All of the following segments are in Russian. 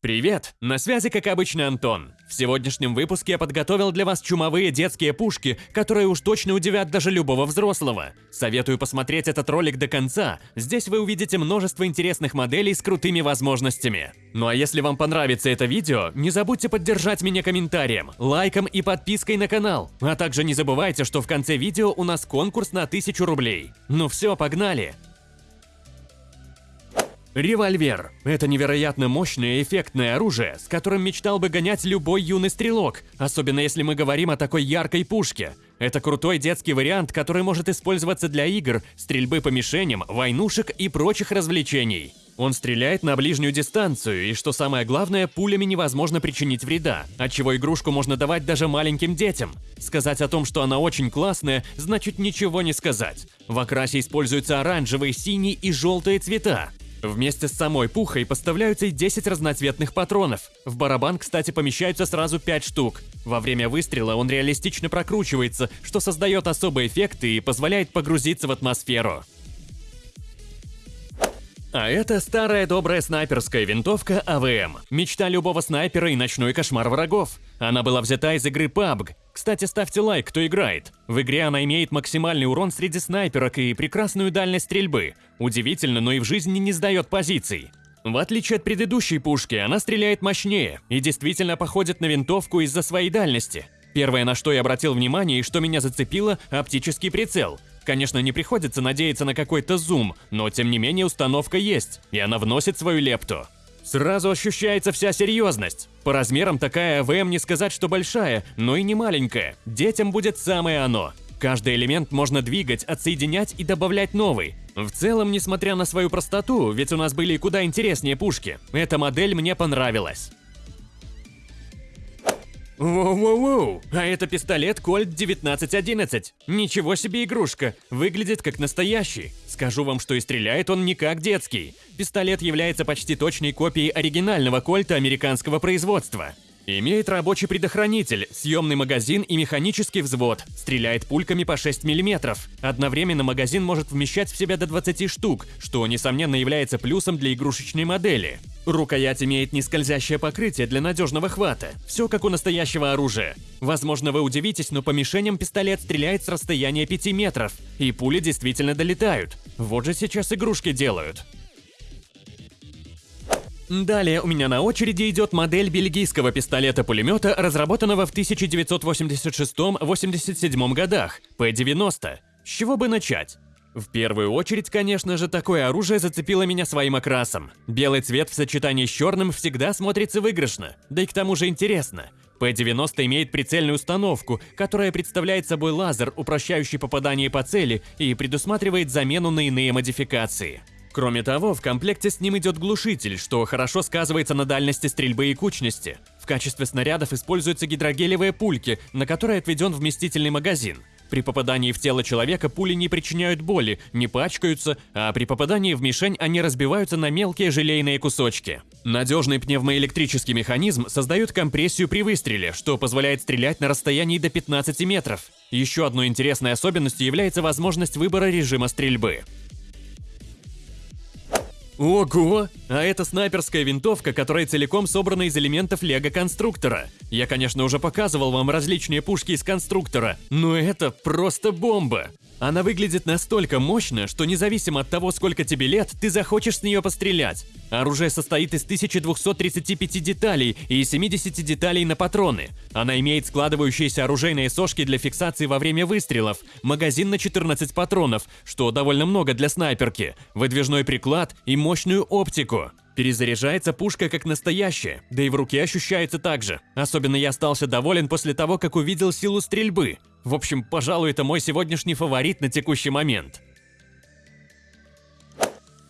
Привет! На связи, как обычно, Антон. В сегодняшнем выпуске я подготовил для вас чумовые детские пушки, которые уж точно удивят даже любого взрослого. Советую посмотреть этот ролик до конца, здесь вы увидите множество интересных моделей с крутыми возможностями. Ну а если вам понравится это видео, не забудьте поддержать меня комментарием, лайком и подпиской на канал. А также не забывайте, что в конце видео у нас конкурс на 1000 рублей. Ну все, погнали! Револьвер – это невероятно мощное и эффектное оружие, с которым мечтал бы гонять любой юный стрелок, особенно если мы говорим о такой яркой пушке. Это крутой детский вариант, который может использоваться для игр, стрельбы по мишеням, войнушек и прочих развлечений. Он стреляет на ближнюю дистанцию, и что самое главное, пулями невозможно причинить вреда, отчего игрушку можно давать даже маленьким детям. Сказать о том, что она очень классная, значит ничего не сказать. В окрасе используются оранжевые, синие и желтые цвета. Вместе с самой пухой поставляются и 10 разноцветных патронов. В барабан, кстати, помещаются сразу 5 штук. Во время выстрела он реалистично прокручивается, что создает особый эффект и позволяет погрузиться в атмосферу. А это старая добрая снайперская винтовка АВМ. Мечта любого снайпера и ночной кошмар врагов. Она была взята из игры PUBG. Кстати, ставьте лайк, кто играет. В игре она имеет максимальный урон среди снайперок и прекрасную дальность стрельбы. Удивительно, но и в жизни не сдает позиций. В отличие от предыдущей пушки, она стреляет мощнее и действительно походит на винтовку из-за своей дальности. Первое, на что я обратил внимание и что меня зацепило – оптический прицел. Конечно, не приходится надеяться на какой-то зум, но тем не менее установка есть, и она вносит свою лепту. Сразу ощущается вся серьезность. По размерам такая АВМ не сказать, что большая, но и не маленькая. Детям будет самое оно. Каждый элемент можно двигать, отсоединять и добавлять новый. В целом, несмотря на свою простоту, ведь у нас были куда интереснее пушки, эта модель мне понравилась. Воу-воу-воу, а это пистолет Colt 1911. Ничего себе игрушка, выглядит как настоящий. Скажу вам, что и стреляет он не как детский. Пистолет является почти точной копией оригинального кольта американского производства. Имеет рабочий предохранитель, съемный магазин и механический взвод. Стреляет пульками по 6 мм. Одновременно магазин может вмещать в себя до 20 штук, что, несомненно, является плюсом для игрушечной модели. Рукоять имеет нескользящее покрытие для надежного хвата. Все как у настоящего оружия. Возможно, вы удивитесь, но по мишеням пистолет стреляет с расстояния 5 метров. И пули действительно долетают. Вот же сейчас игрушки делают. Далее у меня на очереди идет модель бельгийского пистолета-пулемета, разработанного в 1986-87 годах, P-90. С чего бы начать? В первую очередь, конечно же, такое оружие зацепило меня своим окрасом. Белый цвет в сочетании с черным всегда смотрится выигрышно, да и к тому же интересно. P-90 имеет прицельную установку, которая представляет собой лазер, упрощающий попадание по цели и предусматривает замену на иные модификации. Кроме того, в комплекте с ним идет глушитель, что хорошо сказывается на дальности стрельбы и кучности. В качестве снарядов используются гидрогелевые пульки, на которые отведен вместительный магазин. При попадании в тело человека пули не причиняют боли, не пачкаются, а при попадании в мишень они разбиваются на мелкие желейные кусочки. Надежный пневмоэлектрический механизм создает компрессию при выстреле, что позволяет стрелять на расстоянии до 15 метров. Еще одной интересной особенностью является возможность выбора режима стрельбы. Ого! А это снайперская винтовка, которая целиком собрана из элементов лего-конструктора. Я, конечно, уже показывал вам различные пушки из конструктора, но это просто бомба! Она выглядит настолько мощно, что независимо от того, сколько тебе лет, ты захочешь с нее пострелять. Оружие состоит из 1235 деталей и 70 деталей на патроны. Она имеет складывающиеся оружейные сошки для фиксации во время выстрелов, магазин на 14 патронов, что довольно много для снайперки, выдвижной приклад и мощную оптику. Перезаряжается пушка как настоящая, да и в руке ощущается так же. Особенно я остался доволен после того, как увидел силу стрельбы. В общем, пожалуй, это мой сегодняшний фаворит на текущий момент.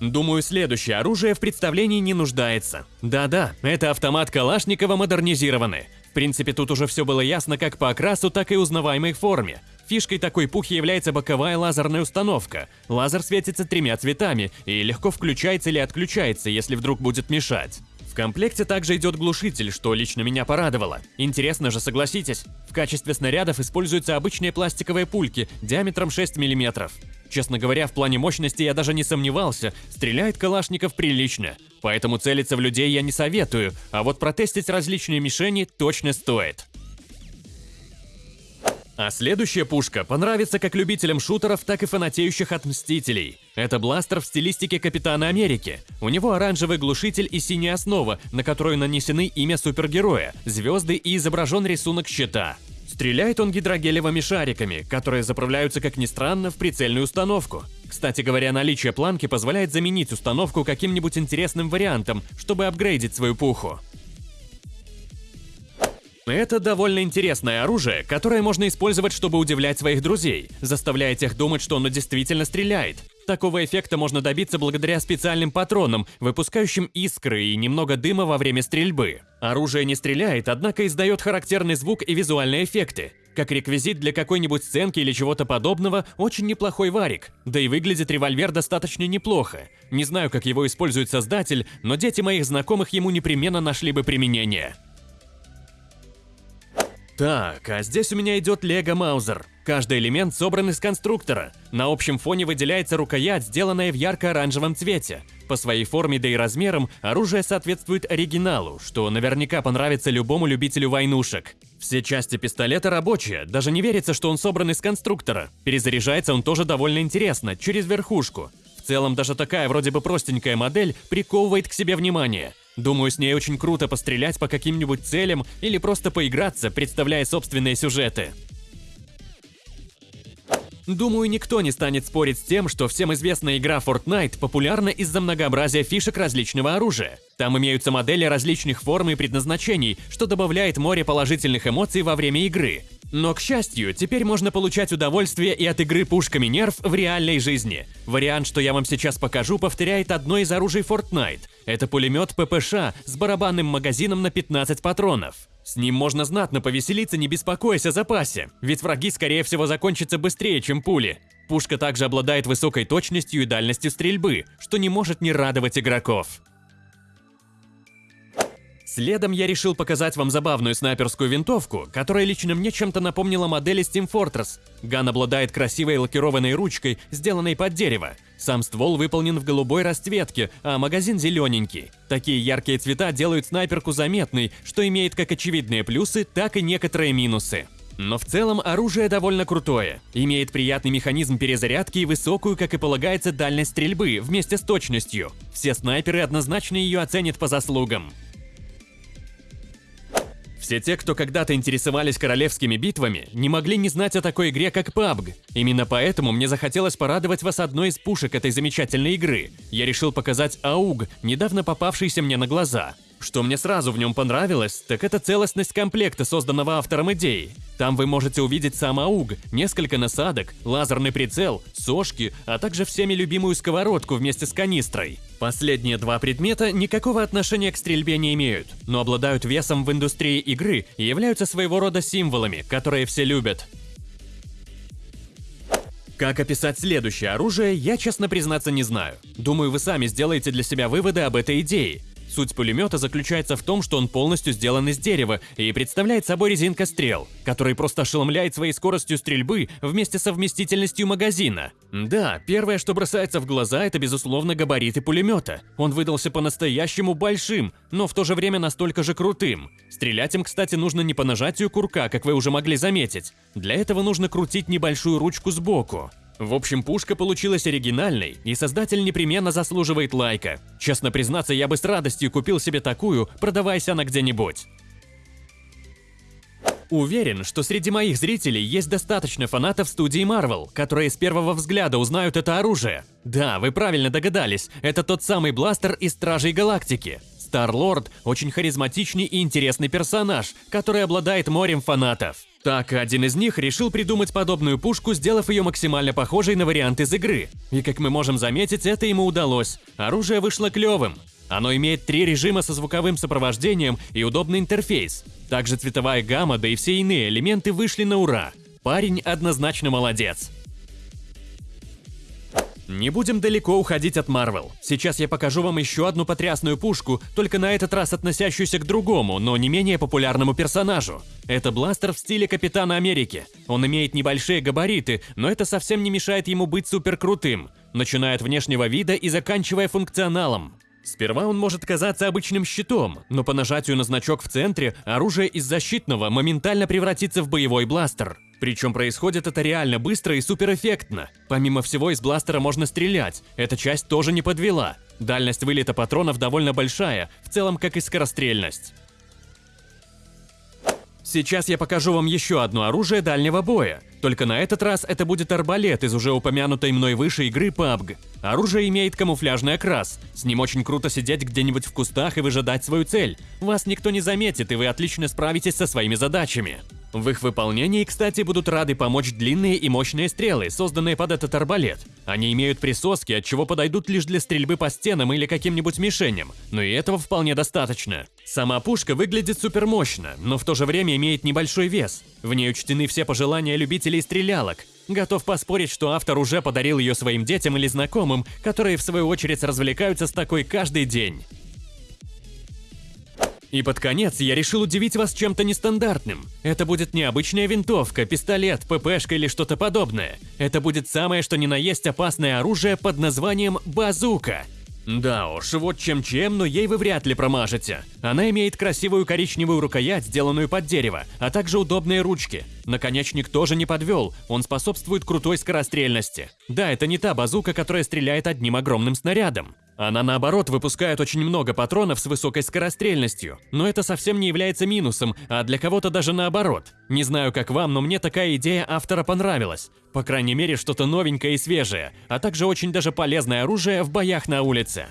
Думаю, следующее оружие в представлении не нуждается. Да-да, это автомат Калашникова модернизированный. В принципе, тут уже все было ясно как по окрасу, так и узнаваемой форме. Фишкой такой пухи является боковая лазерная установка. Лазер светится тремя цветами и легко включается или отключается, если вдруг будет мешать. В комплекте также идет глушитель, что лично меня порадовало. Интересно же, согласитесь. В качестве снарядов используются обычные пластиковые пульки диаметром 6 мм. Честно говоря, в плане мощности я даже не сомневался, стреляет Калашников прилично. Поэтому целиться в людей я не советую, а вот протестить различные мишени точно стоит. А следующая пушка понравится как любителям шутеров, так и фанатеющих от Мстителей. Это бластер в стилистике Капитана Америки. У него оранжевый глушитель и синяя основа, на которую нанесены имя супергероя, звезды и изображен рисунок щита. Стреляет он гидрогелевыми шариками, которые заправляются, как ни странно, в прицельную установку. Кстати говоря, наличие планки позволяет заменить установку каким-нибудь интересным вариантом, чтобы апгрейдить свою пуху. Это довольно интересное оружие, которое можно использовать, чтобы удивлять своих друзей, заставляя тех думать, что оно действительно стреляет. Такого эффекта можно добиться благодаря специальным патронам, выпускающим искры и немного дыма во время стрельбы. Оружие не стреляет, однако издает характерный звук и визуальные эффекты. Как реквизит для какой-нибудь сценки или чего-то подобного, очень неплохой варик. Да и выглядит револьвер достаточно неплохо. Не знаю, как его использует создатель, но дети моих знакомых ему непременно нашли бы применение. Так, а здесь у меня идет Лего Маузер. Каждый элемент собран из конструктора. На общем фоне выделяется рукоять, сделанная в ярко-оранжевом цвете. По своей форме да и размерам оружие соответствует оригиналу, что наверняка понравится любому любителю войнушек. Все части пистолета рабочие, даже не верится, что он собран из конструктора. Перезаряжается он тоже довольно интересно, через верхушку. В целом даже такая вроде бы простенькая модель приковывает к себе внимание – Думаю, с ней очень круто пострелять по каким-нибудь целям или просто поиграться, представляя собственные сюжеты. Думаю, никто не станет спорить с тем, что всем известная игра Fortnite популярна из-за многообразия фишек различного оружия. Там имеются модели различных форм и предназначений, что добавляет море положительных эмоций во время игры. Но, к счастью, теперь можно получать удовольствие и от игры пушками нерв в реальной жизни. Вариант, что я вам сейчас покажу, повторяет одно из оружий Fortnite. Это пулемет ППШ с барабанным магазином на 15 патронов. С ним можно знатно повеселиться, не беспокоясь о запасе, ведь враги, скорее всего, закончатся быстрее, чем пули. Пушка также обладает высокой точностью и дальностью стрельбы, что не может не радовать игроков. Следом я решил показать вам забавную снайперскую винтовку, которая лично мне чем-то напомнила модели Steam Fortress. Ган обладает красивой лакированной ручкой, сделанной под дерево. Сам ствол выполнен в голубой расцветке, а магазин зелененький. Такие яркие цвета делают снайперку заметной, что имеет как очевидные плюсы, так и некоторые минусы. Но в целом оружие довольно крутое. Имеет приятный механизм перезарядки и высокую, как и полагается, дальность стрельбы вместе с точностью. Все снайперы однозначно ее оценят по заслугам. Все те, кто когда-то интересовались королевскими битвами, не могли не знать о такой игре, как PUBG. Именно поэтому мне захотелось порадовать вас одной из пушек этой замечательной игры. Я решил показать АУГ, недавно попавшийся мне на глаза. Что мне сразу в нем понравилось, так это целостность комплекта, созданного автором идеи. Там вы можете увидеть сам АУГ, несколько насадок, лазерный прицел, сошки, а также всеми любимую сковородку вместе с канистрой. Последние два предмета никакого отношения к стрельбе не имеют, но обладают весом в индустрии игры и являются своего рода символами, которые все любят. Как описать следующее оружие, я честно признаться не знаю. Думаю, вы сами сделаете для себя выводы об этой идее. Суть пулемета заключается в том, что он полностью сделан из дерева и представляет собой резинка стрел, который просто ошеломляет своей скоростью стрельбы вместе со вместительностью магазина. Да, первое, что бросается в глаза, это безусловно габариты пулемета. Он выдался по-настоящему большим, но в то же время настолько же крутым. Стрелять им, кстати, нужно не по нажатию курка, как вы уже могли заметить. Для этого нужно крутить небольшую ручку сбоку. В общем, пушка получилась оригинальной, и создатель непременно заслуживает лайка. Честно признаться, я бы с радостью купил себе такую, продаваясь она где-нибудь. Уверен, что среди моих зрителей есть достаточно фанатов студии Marvel, которые с первого взгляда узнают это оружие. Да, вы правильно догадались, это тот самый бластер из Стражей Галактики. Стар-Лорд – очень харизматичный и интересный персонаж, который обладает морем фанатов. Так, один из них решил придумать подобную пушку, сделав ее максимально похожей на вариант из игры. И как мы можем заметить, это ему удалось. Оружие вышло клевым. Оно имеет три режима со звуковым сопровождением и удобный интерфейс. Также цветовая гамма, да и все иные элементы вышли на ура. Парень однозначно молодец. Не будем далеко уходить от Marvel. Сейчас я покажу вам еще одну потрясную пушку, только на этот раз относящуюся к другому, но не менее популярному персонажу. Это бластер в стиле Капитана Америки. Он имеет небольшие габариты, но это совсем не мешает ему быть супер крутым, начиная от внешнего вида и заканчивая функционалом. Сперва он может казаться обычным щитом, но по нажатию на значок в центре оружие из защитного моментально превратится в боевой бластер. Причем происходит это реально быстро и суперэффектно. Помимо всего из бластера можно стрелять, эта часть тоже не подвела. Дальность вылета патронов довольно большая, в целом как и скорострельность. Сейчас я покажу вам еще одно оружие дальнего боя. Только на этот раз это будет арбалет из уже упомянутой мной выше игры PUBG. Оружие имеет камуфляжный окрас. С ним очень круто сидеть где-нибудь в кустах и выжидать свою цель. Вас никто не заметит, и вы отлично справитесь со своими задачами. В их выполнении, кстати, будут рады помочь длинные и мощные стрелы, созданные под этот арбалет. Они имеют присоски, от чего подойдут лишь для стрельбы по стенам или каким-нибудь мишеням, но и этого вполне достаточно. Сама пушка выглядит супер мощно, но в то же время имеет небольшой вес. В ней учтены все пожелания любителей стрелялок. Готов поспорить, что автор уже подарил ее своим детям или знакомым, которые в свою очередь развлекаются с такой каждый день. И под конец я решил удивить вас чем-то нестандартным. Это будет не обычная винтовка, пистолет, ППшка или что-то подобное. Это будет самое что ни на есть опасное оружие под названием базука. Да уж, вот чем-чем, но ей вы вряд ли промажете. Она имеет красивую коричневую рукоять, сделанную под дерево, а также удобные ручки. Наконечник тоже не подвел, он способствует крутой скорострельности. Да, это не та базука, которая стреляет одним огромным снарядом. Она наоборот выпускает очень много патронов с высокой скорострельностью, но это совсем не является минусом, а для кого-то даже наоборот. Не знаю как вам, но мне такая идея автора понравилась. По крайней мере что-то новенькое и свежее, а также очень даже полезное оружие в боях на улице.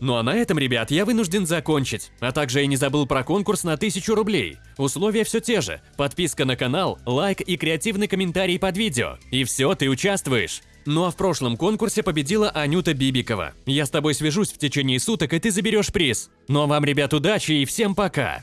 Ну а на этом, ребят, я вынужден закончить. А также я не забыл про конкурс на 1000 рублей. Условия все те же. Подписка на канал, лайк и креативный комментарий под видео. И все, ты участвуешь. Ну а в прошлом конкурсе победила Анюта Бибикова. Я с тобой свяжусь в течение суток, и ты заберешь приз. Ну а вам, ребят, удачи и всем пока!